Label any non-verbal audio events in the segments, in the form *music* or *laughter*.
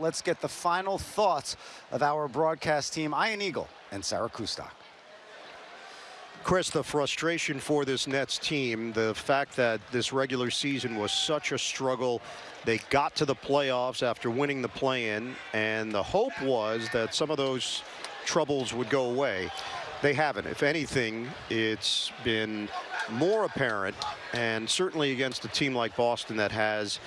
let's get the final thoughts of our broadcast team, Ian Eagle and Sarah Kustok. Chris, the frustration for this Nets team, the fact that this regular season was such a struggle. They got to the playoffs after winning the play-in, and the hope was that some of those troubles would go away. They haven't. If anything, it's been more apparent, and certainly against a team like Boston that has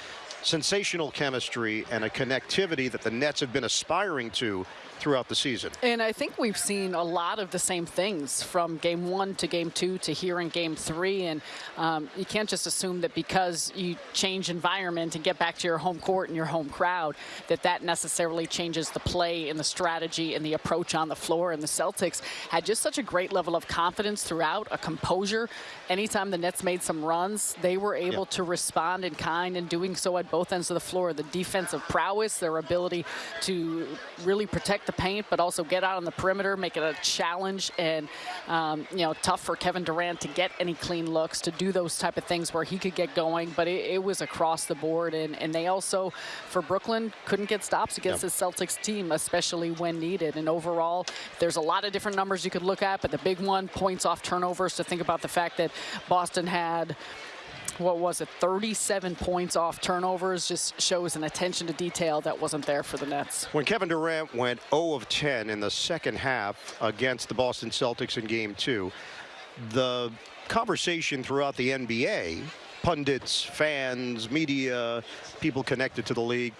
sensational chemistry and a connectivity that the Nets have been aspiring to throughout the season. And I think we've seen a lot of the same things from game one to game two to here in game three. And um, you can't just assume that because you change environment and get back to your home court and your home crowd, that that necessarily changes the play and the strategy and the approach on the floor. And the Celtics had just such a great level of confidence throughout, a composure. Anytime the Nets made some runs, they were able to respond in kind and doing so at both ends of the floor. The defensive prowess, their ability to really protect the paint, but also get out on the perimeter, make it a challenge and, um, you know, tough for Kevin Durant to get any clean looks, to do those type of things where he could get going. But it, it was across the board. And, and they also, for Brooklyn, couldn't get stops against yep. the Celtics team, especially when needed. And overall, there's a lot of different numbers you could look at, but the big one, points off turnovers, to think about the fact that Boston had what was it, 37 points off turnovers, just shows an attention to detail that wasn't there for the Nets. When Kevin Durant went 0 of 10 in the second half against the Boston Celtics in game two, the conversation throughout the NBA, pundits, fans, media, people connected to the league,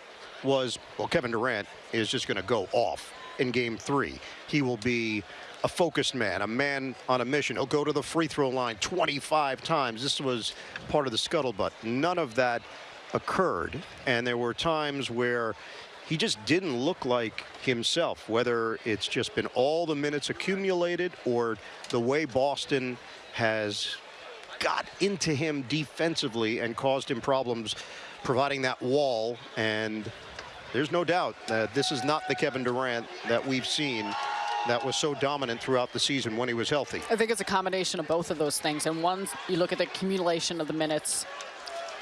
was, well, Kevin Durant is just going to go off in game three. He will be a focused man, a man on a mission. He'll go to the free throw line 25 times. This was part of the scuttlebutt. None of that occurred. And there were times where he just didn't look like himself, whether it's just been all the minutes accumulated or the way Boston has got into him defensively and caused him problems providing that wall. And there's no doubt that this is not the Kevin Durant that we've seen that was so dominant throughout the season when he was healthy. I think it's a combination of both of those things. And one, you look at the accumulation of the minutes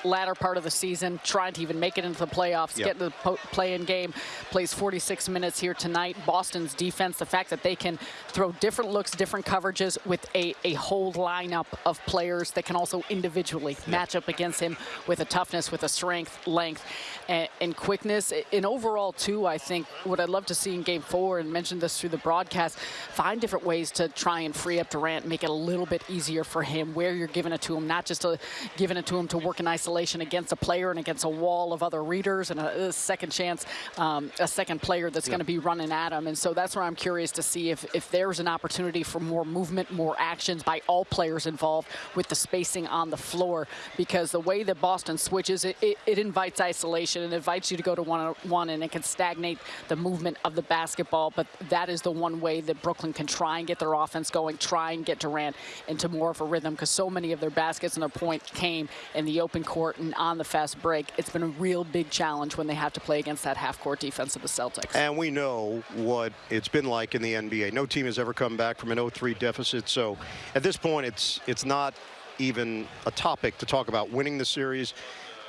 latter part of the season, trying to even make it into the playoffs, yep. get into the play-in game, plays 46 minutes here tonight. Boston's defense, the fact that they can throw different looks, different coverages with a, a whole lineup of players that can also individually yep. match up against him with a toughness, with a strength, length, and, and quickness. And overall, too, I think what I'd love to see in game four, and mentioned this through the broadcast, find different ways to try and free up Durant, make it a little bit easier for him where you're giving it to him, not just to, giving it to him to work in isolation isolation against a player and against a wall of other readers and a, a second chance, um, a second player that's going to be running at him. And so that's where I'm curious to see if, if there's an opportunity for more movement, more actions by all players involved with the spacing on the floor. Because the way that Boston switches, it, it, it invites isolation and invites you to go to one-on-one and it can stagnate the movement of the basketball. But that is the one way that Brooklyn can try and get their offense going, try and get Durant into more of a rhythm because so many of their baskets and their points came in the open court on the fast break, it's been a real big challenge when they have to play against that half-court defense of the Celtics. And we know what it's been like in the NBA. No team has ever come back from an 0-3 deficit. So at this point, it's it's not even a topic to talk about winning the series.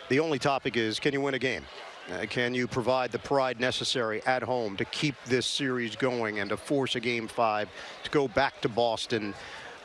The only topic is, can you win a game? Uh, can you provide the pride necessary at home to keep this series going and to force a game five to go back to Boston?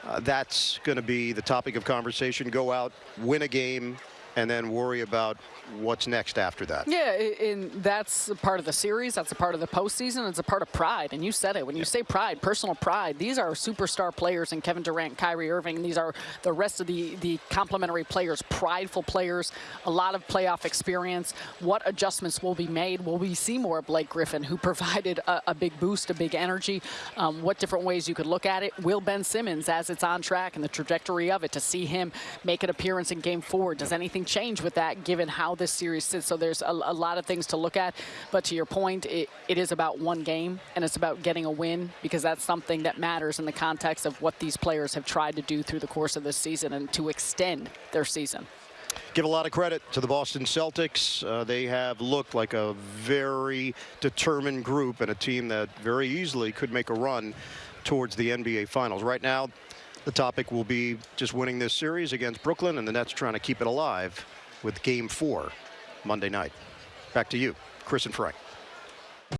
Uh, that's going to be the topic of conversation. Go out, win a game, and then worry about what's next after that. Yeah, and that's a part of the series. That's a part of the postseason. It's a part of pride. And you said it. When you say pride, personal pride, these are superstar players in Kevin Durant, Kyrie Irving. These are the rest of the, the complementary players, prideful players, a lot of playoff experience. What adjustments will be made? Will we see more Blake Griffin, who *laughs* provided a, a big boost, a big energy? Um, what different ways you could look at it? Will Ben Simmons, as it's on track and the trajectory of it, to see him make an appearance in game four, does anything change with that given how this series sits. So there's a, a lot of things to look at. But to your point, it, it is about one game and it's about getting a win because that's something that matters in the context of what these players have tried to do through the course of this season and to extend their season give a lot of credit to the Boston Celtics. Uh, they have looked like a very determined group and a team that very easily could make a run towards the NBA Finals. Right now, the topic will be just winning this series against Brooklyn and the Nets trying to keep it alive with game four Monday night. Back to you, Chris and Frank.